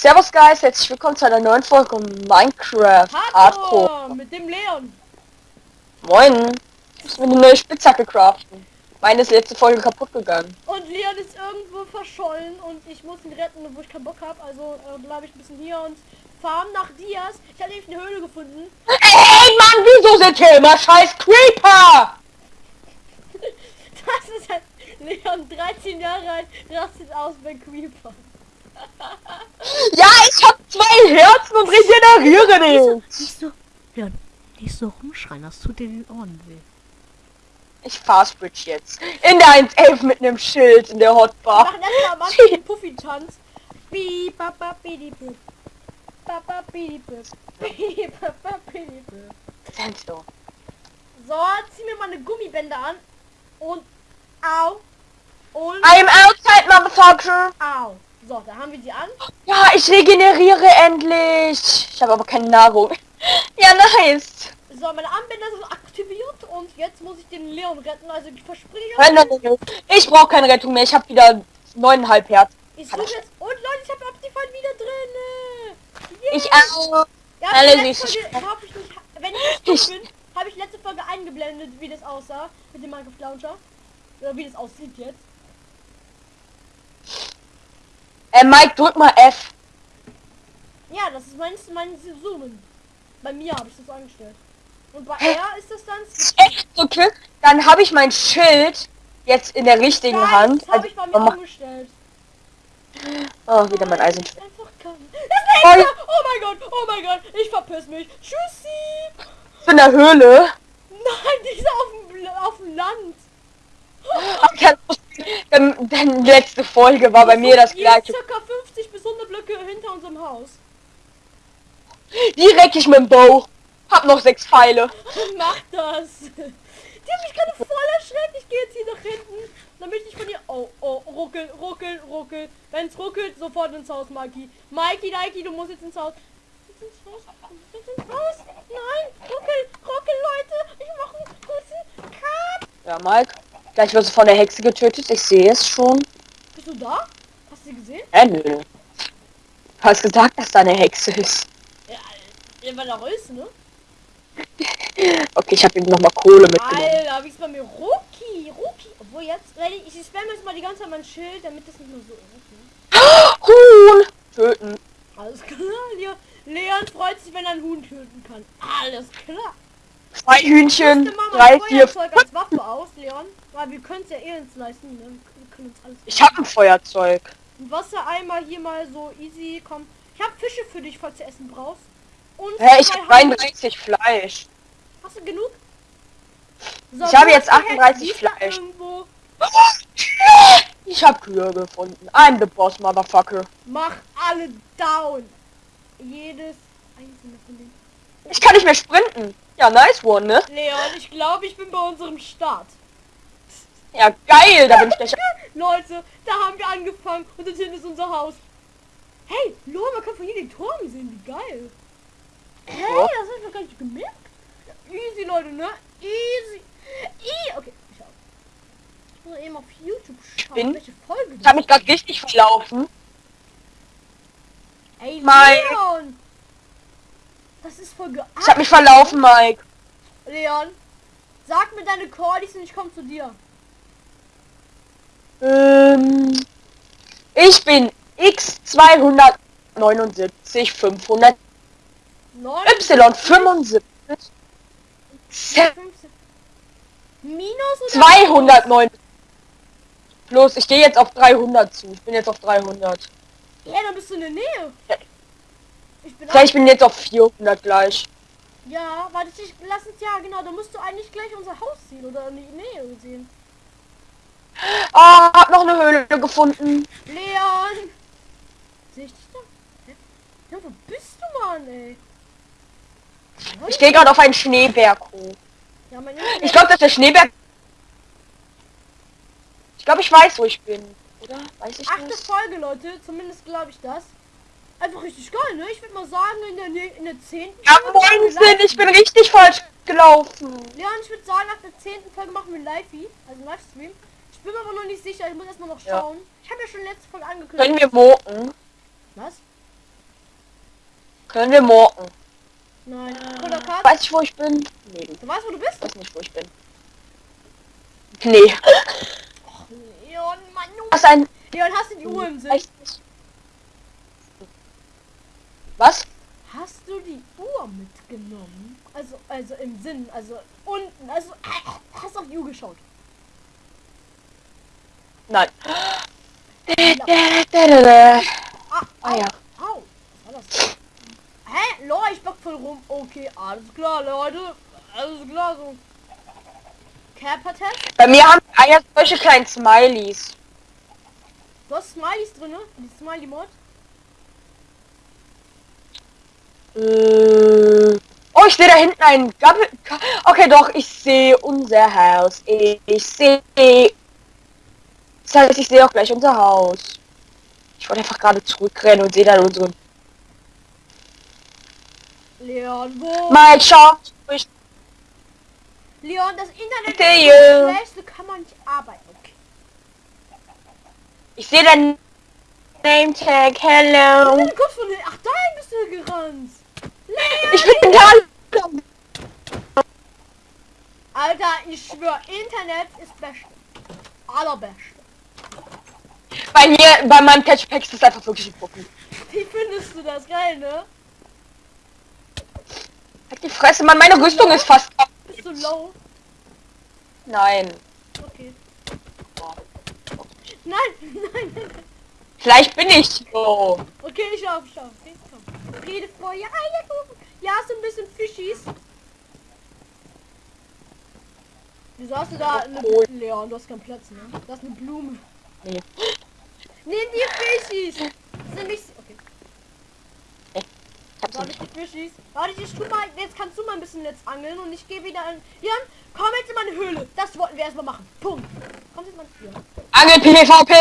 Servus Guys, herzlich willkommen zu einer neuen Folge Minecraft Hardcore. Hallo, mit dem Leon. Moin. Ich muss mir eine neue Spitzhacke craften. Meine ist letzte Folge kaputt gegangen. Und Leon ist irgendwo verschollen und ich muss ihn retten, wo ich keinen Bock habe. Also äh, bleibe ich ein bisschen hier und farm nach Dias. Ich habe nämlich eine Höhle gefunden. Ey Mann, wieso sind hier immer scheiß Creeper? Das ist halt Leon, 13 Jahre alt, rastet aus bei Creeper. Ja, ich hab zwei Herzen und regeneriere nicht. Nicht so, Leon, nicht so rumschreien, das tut dir den Ohren weh. Ich fast bridge jetzt. In der 1.11 mit einem Schild in der Hotbar. Machen erstmal mach ich den Puffy-Tanz. So, zieh mir mal eine Gummibänder an. Und au. Und I'm outside, motherfucker. au. So, da haben wir die an. Ja, ich regeneriere endlich. Ich habe aber keine Nahrung. Ja, nice. So, meine Armbänder sind aktiviert und jetzt muss ich den Leon retten. Also ich verspreche. Nein, nein, nein, nein. Ich brauche keine Rettung mehr. Ich habe wieder neuneinhalb Herz. Ich suche jetzt. Und Leute, ich habe Optifine wieder drin. Yeah. Ich auch. Ja, Alle Folge ich nicht, wenn ich nicht bin, habe ich letzte Folge eingeblendet, wie das aussah mit dem Minecraft Launcher. Oder wie das aussieht jetzt. Äh, Mike, drück mal F. Ja, das ist mein, mein Zoomen. Bei mir habe ich das eingestellt. Und bei Hä? er ist das dann... Echt okay. Dann habe ich mein Schild jetzt in der richtigen Nein, Hand. das habe ich bei mir Also, umgestellt. oh, wieder mein Eisen. Einfach kann. Das nächste! Oh mein Gott, oh mein Gott, ich verpiss mich. Tschüssi! Ich bin in der Höhle. Nein, die ist auf dem, auf dem Land. Ja, ähm, Denn letzte Folge war bei mir das gleiche. circa 50 bis 100 Blöcke hinter unserem Haus. Die reck ich mit dem Bow. Hab noch sechs Pfeile. Mach das! Die hat mich gerade voll erschreckt. Ich gehe jetzt hier nach hinten, damit ich von ihr... Oh, oh, ruckel, ruckel, ruckel. Wenn's ruckelt, sofort ins Haus, Mikey. Mikey, Mikey, du musst jetzt ins Haus. Jetzt ins Haus, jetzt ins Haus. Nein, ruckel, ruckel, Leute. Ich mache einen kurzen Cut. Ja, Mike. Gleich wirst du von der Hexe getötet. Ich sehe es schon. Bist du da? Hast du sie gesehen? Äh, nö. Du hast gesagt, dass da eine Hexe ist. Ja, ja weil er ist, ne? Okay, ich habe ihm noch mal Kohle mitgenommen. Alter, wie ist bei mir? Ruki, Ruki. Obwohl jetzt, ready, ich spam jetzt mal die ganze Zeit mein Schild, damit das nicht mehr so ist. Ne? Huhn! Töten. Alles klar, Leon. Leon freut sich, wenn er ein Huhn töten kann. Alles klar. Zwei Hühnchen. Drei, vier, fünf. als Waffe aus, Leon. Weil wir können es ja eh uns leisten. Ne? Uns alles. Ich habe ein Feuerzeug. Ein Wassereimer hier mal so easy. Komm. Ich habe Fische für dich, falls du Essen brauchst. Und Hä, ich habe Haie. 33 Fleisch. Hast du genug? So, Ich habe jetzt ist die Hexe? 38 Die ist da Fleisch. Ich habe Kühe gefunden. I'm the boss, motherfucker. Mach alle down. Jedes einzelne von denen. Ich kann nicht mehr sprinten. Ja, nice one, ne? Leon, ich glaube, ich bin bei unserem Start. Ja, geil. Da bin ich gleich. Leute, da haben wir angefangen und das hinten ist unser Haus. Hey, Lo, man kann von hier den Turm sehen, wie geil. Hey, Ja. das hab ich noch gar nicht gemerkt. Easy, Leute, ne? Easy. I okay, ich. Ich muss eben auf YouTube schauen, bin- welche Folge Ich habe mich gerade richtig verlaufen. Ey, Mike. Leon! Das ist Folge Ich habe mich verlaufen, Mike. Leon, sag mir deine Cordis und ich komme zu dir. Ähm, ich bin X279 500 Neun, Y75 15. Minus oder? 209 Plus, ich gehe jetzt auf 300 zu. Ich bin jetzt auf 300. Ja, dann bist du in der Nähe. Ich bin Ja, ich bin jetzt auf 400 gleich. Ja, warte, ich lass uns ja, genau, da musst du eigentlich gleich unser Haus sehen oder in die Nähe sehen. Ah, hab noch eine Höhle gefunden. Leon! Sehe ich dich da? Hä? Ja, wo bist du, Mann, ey? Ich gehe gerade auf einen Schneeberg hoch. Ja, Ich glaube, dass der Schneeberg... Ich glaube, ich weiß, wo ich bin. Oder? Weiß ich Achte nicht. Folge, Leute, zumindest glaube ich das. Einfach richtig geil, ne? Ich würde mal sagen, in der, Nä- in der 10. Ja, Moinsen, live- ich bin richtig falsch gelaufen. Leon, ich würde sagen, nach der 10. Folge machen wir live also Livestream. Ich bin mir aber noch nicht sicher, ich muss erstmal noch Ja. schauen. Ich habe ja schon letzte Folge angekündigt. Können wir moken? Was? Können wir morgen. Nein. Cut. Weiß ich, wo ich bin? Nee, Du weißt, wo du bist? ich weiß nicht, wo ich bin. Nee. Leon, Mann, du. Was ein... Leon, hast du die Uhr im Sinn? Echt. Was? Hast du die Uhr mitgenommen? Also, also im Sinn, also unten, also äh, hast auf die Uhr geschaut. Nein. Ah, Ah ja. Au, was war das? Hä? Leute, ich bock voll rum. Okay, alles klar, Leute. Alles klar, so. Cap-Test? Bei mir haben ah ja solche kleinen Smileys. Du hast Smileys drin, ne? Die Smiley-Mod? Äh, Oh, ich sehe da hinten ein Gabbel. Ka- Okay, doch, ich sehe unser Haus. Ich sehe. Das heißt, ich sehe auch gleich unser Haus. Ich wollte einfach gerade zurückrennen und sehe dann unseren. Leon, wo? Mike, schau. Ich Leon, das Internet sehe ist schlecht, so kann man nicht arbeiten. Okay. Ich sehe dein Name Tag. Hello. bin kurz von Ach, dahin bist du gerannt. Leon! Ich bin da. Alter, ich schwör, Internet ist beste. Allerbeste. Bei mir, bei meinem Catchpack ist das einfach wirklich ein Puppen. Wie findest du das? Geil, ne? Halt die Fresse, Mann, meine Rüstung ist fast. kaputt. Bist du low? Nein. Okay. Nein, nein, nein. Vielleicht bin ich so. Okay, ich auf, ich auf. Okay, komm. Rede vor ja, Eierkuchen. Ja, so ein bisschen Fischis. Wieso hast du da eine Oh. Leon, du hast keinen Platz, ne? Du hast eine Blume. Nee. Nimm die Fischis. Sind nicht. Okay. Ich hab's Warte, nicht. die Fischis. Warte, ich tu mal. Jetzt kannst du mal ein bisschen jetzt angeln und ich gehe wieder in. Jan, komm jetzt in meine Höhle. Das wollten wir erstmal machen. Punkt. Komm jetzt mal hier. Angel PvP!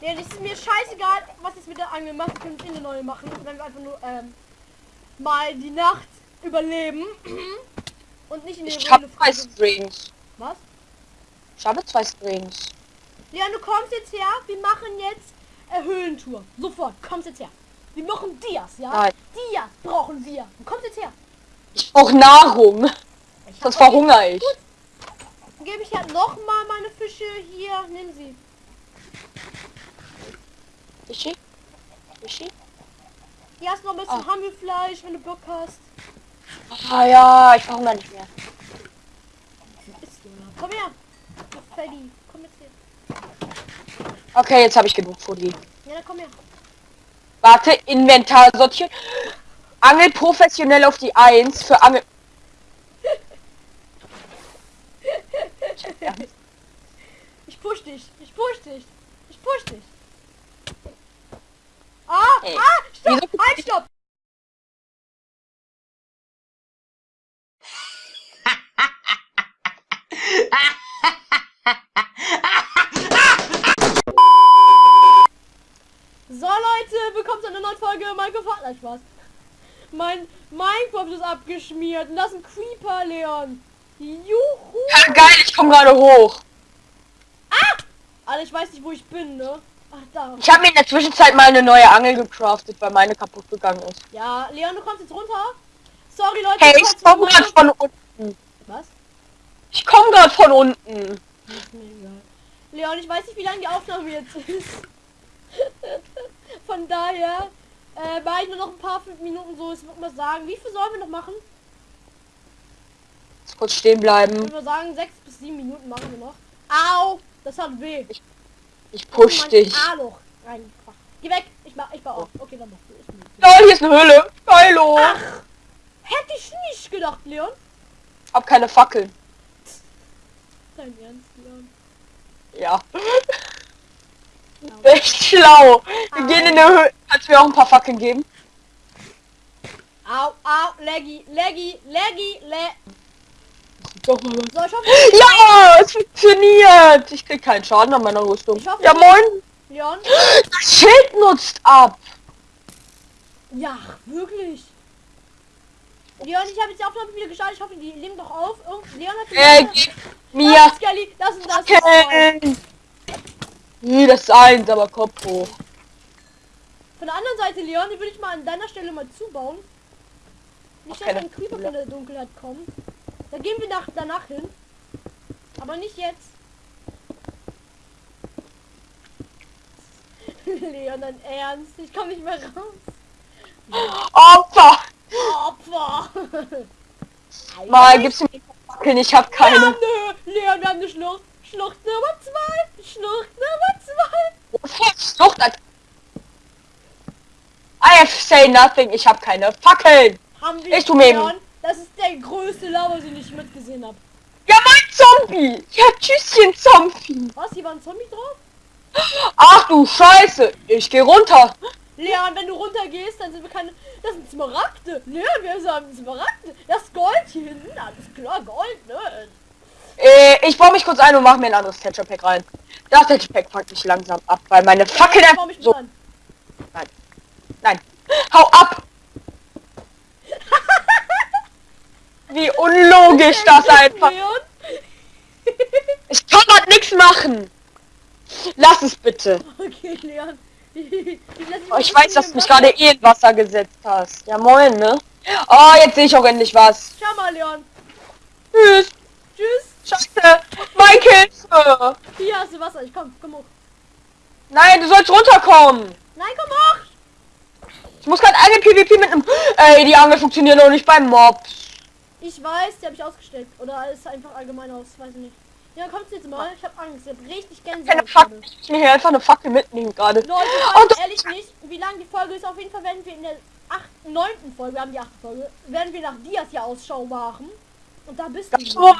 Ja, das ist mir scheißegal, was jetzt mit der Angel macht. Wir können es in eine neue machen, wenn wir einfach nur ähm, mal die Nacht überleben und nicht in die Ich habe zwei. Strings. Was? Ich habe zwei Strings. Leon, du kommst jetzt her. Wir machen jetzt äh, Höhlentour. Sofort. Kommst jetzt her. Wir machen Dias, ja? Nein. Dias brauchen wir. Du kommst jetzt her. Ich brauche Nahrung. Ich hab- verhungere ich. Gut. Dann gebe ich ja noch mal meine Fische hier. Nimm sie. Fischi? Fischi? Hier hast du noch ein bisschen Ah. Hammelfleisch, wenn du Bock hast. Ah ja, ich verhungere nicht mehr. Ist. Komm her. Freddy, komm jetzt her. Okay, jetzt habe ich genug Fudi. Ja, dann komm her. Warte, Inventar sortieren. Angel professionell auf die 1 für Angel. Ich push dich. Ich push dich. Ich push dich. Ah, Ey, ah, stopp. Halt, stopp. So Leute, willkommen zu einer neuen Folge Minecraft Fortnite Spaß. Mein Minecraft ist abgeschmiert und das ist ein Creeper, Leon. Juhu. Ja, geil, ich komme gerade hoch. Alter, ich weiß nicht, wo ich bin, ne? Ach, da. Ich habe mir in der Zwischenzeit mal eine neue Angel gecraftet, weil meine kaputt gegangen ist. Ja, Leon, du kommst jetzt runter. Sorry, Leute. Hey, ich komme gerade von unten. Was? Ich komme gerade von unten. Leon, ich weiß nicht, wie lange die Aufnahme jetzt ist. Von daher äh, ich nur noch ein paar fünf Minuten so. Ich würde mal sagen, wie viel sollen wir noch machen? Kurz stehen Ich bleiben. würde mal sagen, sechs bis sieben Minuten machen wir noch. Au! Das hat weh. Ich push Mein dich. A-Loch reingebracht. Geh weg. Ich mach, ich baue auf. Okay, dann mach du. Egal. Ja, hier ist eine Höhle. Geilo. Ach! Hätte ich nicht gedacht, Leon. Hab keine Fackeln. Dein Ernst, Leon. Ja. Ja. Echt schlau. Wir Au. gehen in eine Höhle. Kannst du mir auch ein paar Fackeln geben? Au, au, Leggy, Leggy, Leggy, le. Doch mal was. So, ich hoffe, Ja, es funktioniert. Ich krieg keinen Schaden an meiner Rüstung. Hoffe, Ja, moin. Leon. Das Schild nutzt ab. Ja, wirklich. Leon, ich habe jetzt die Aufnahme wieder gestartet. Ich hoffe, die nehmen doch auf. Irgend- Leon hat Äh, das mir ist Skelly, das und das ist. Fackeln. Nee, das ist eins, aber Kopf hoch. Von der anderen Seite, Leon, die würde ich mal an deiner Stelle mal zubauen. Nicht, dass ein Creeper von der Dunkelheit kommt. Da gehen wir nach, danach hin. Aber nicht jetzt. Leon, dein Ernst? Ich komme nicht mehr raus. Opfer! Opfer! Mal gibst du mir die Fackeln, ich hab keine. nö. Leon, wir haben eine Schlucht. Schlucht Nummer zwei. Schlucht Nummer zwei. Flucht an. I have say nothing, ich hab keine Fackeln. Haben wir Ich tu mir Das ist der größte Lava, den ich mitgesehen habe. Ja, mein Zombie! Ja, tschüsschen, Zombie! Was? Hier war ein Zombie drauf? Ach du Scheiße! Ich geh runter! Leon, wenn du runtergehst, dann sind wir keine... Das sind Smaragde. Leon, wir haben Smaragde. Das Gold hier hinten. Alles klar, Gold, ne? Äh, ich baue mich kurz ein und mache mir ein anderes Texture Pack rein. Das Texture Pack packt mich langsam ab, weil meine Fackel Ja, einfach baue mich so... an. Nein. Hau ab! Wie unlogisch das einfach... Ich kann grad nichts machen! Lass es bitte! okay, Leon. Ich, Oh, ich weiß, dass du mich gerade eh in Wasser gesetzt hast. Ja moin, ne? Oh, jetzt sehe ich auch endlich was. Schau mal, Leon. Tschüss. Tschüss. Scheiße. Hilfe. Hier hast du Wasser. Ich komm, komm hoch. Nein, du sollst runterkommen. Nein, komm hoch. Ich muss gerade eine PvP mit einem... Ey, die Angel funktioniert noch nicht beim Mobs. Ich weiß, die habe ich ausgestellt. Oder ist einfach allgemein aus. Weiß ich nicht. Ja, kommst jetzt mal. Ich habe Angst. Ich habe richtig Keine Gänsehaut. Ich muss mir hier einfach eine Fackel mitnehmen gerade. Leute, Und ehrlich nicht, wie lang die Folge ist. Auf jeden Fall werden wir in der achten, neunten Folge, wir haben die achte Folge, werden wir nach Dias hier Ausschau machen. Und da bist du. so,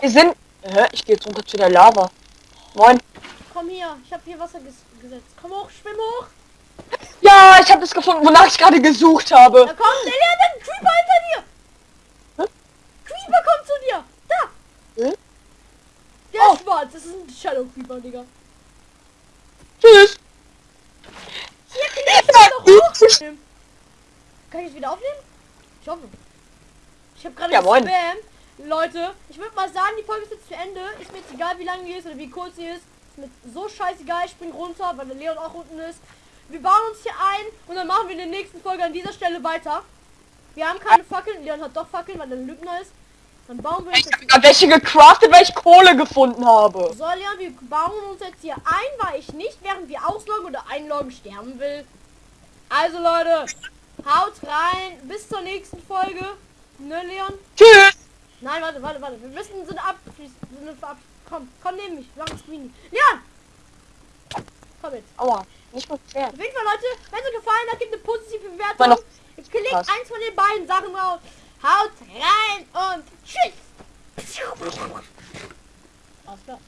wir sind... Hä? Ich gehe jetzt runter zu der Lava. Moin. Komm hier, ich habe hier Wasser ges gesetzt. Komm hoch, schwimm hoch. Ja, ich habe das gefunden, wonach ich gerade gesucht Da habe. kommt der ein Creeper hinter dir. Hä? Creeper kommt zu dir. Da. Hä? Der Oh. ist schwarz. Das ist ein Shadow Creeper, Digga. Tschüss. Hier, kann ich hochnehmen. Kann ich es wieder aufnehmen? Ich hoffe. Ich habe gerade Ja, gespammt. Leute, ich würde mal sagen, die Folge ist jetzt zu Ende. Ist mir jetzt egal, wie lange die ist oder wie kurz sie ist. Ist mir so scheißegal. Ich spring runter, weil der Leon auch unten ist. Wir bauen uns hier ein und dann machen wir in der nächsten Folge an dieser Stelle weiter. Wir haben keine Fackeln. Leon hat doch Fackeln, weil er ein Lügner ist. Dann bauen wir uns Ich jetzt... habe welche gecraftet, weil ich Kohle gefunden habe. So, Leon, wir bauen uns jetzt hier ein, weil ich nicht, während wir ausloggen oder einloggen, sterben will. Also, Leute, haut rein. Bis zur nächsten Folge. Ne, Leon? Tschüss. Nein, warte, warte, warte. Wir müssen so eine Ab... So eine Ab komm, komm neben mich. Mach ein Screen. Leon! Komm jetzt. Aua. Nicht mal Pferd. Auf jeden Fall, Leute, wenn es euch gefallen hat, gebt eine positive Bewertung. Klickt Was? eins von den beiden Sachen raus. Haut rein und tschüss. Alles klar.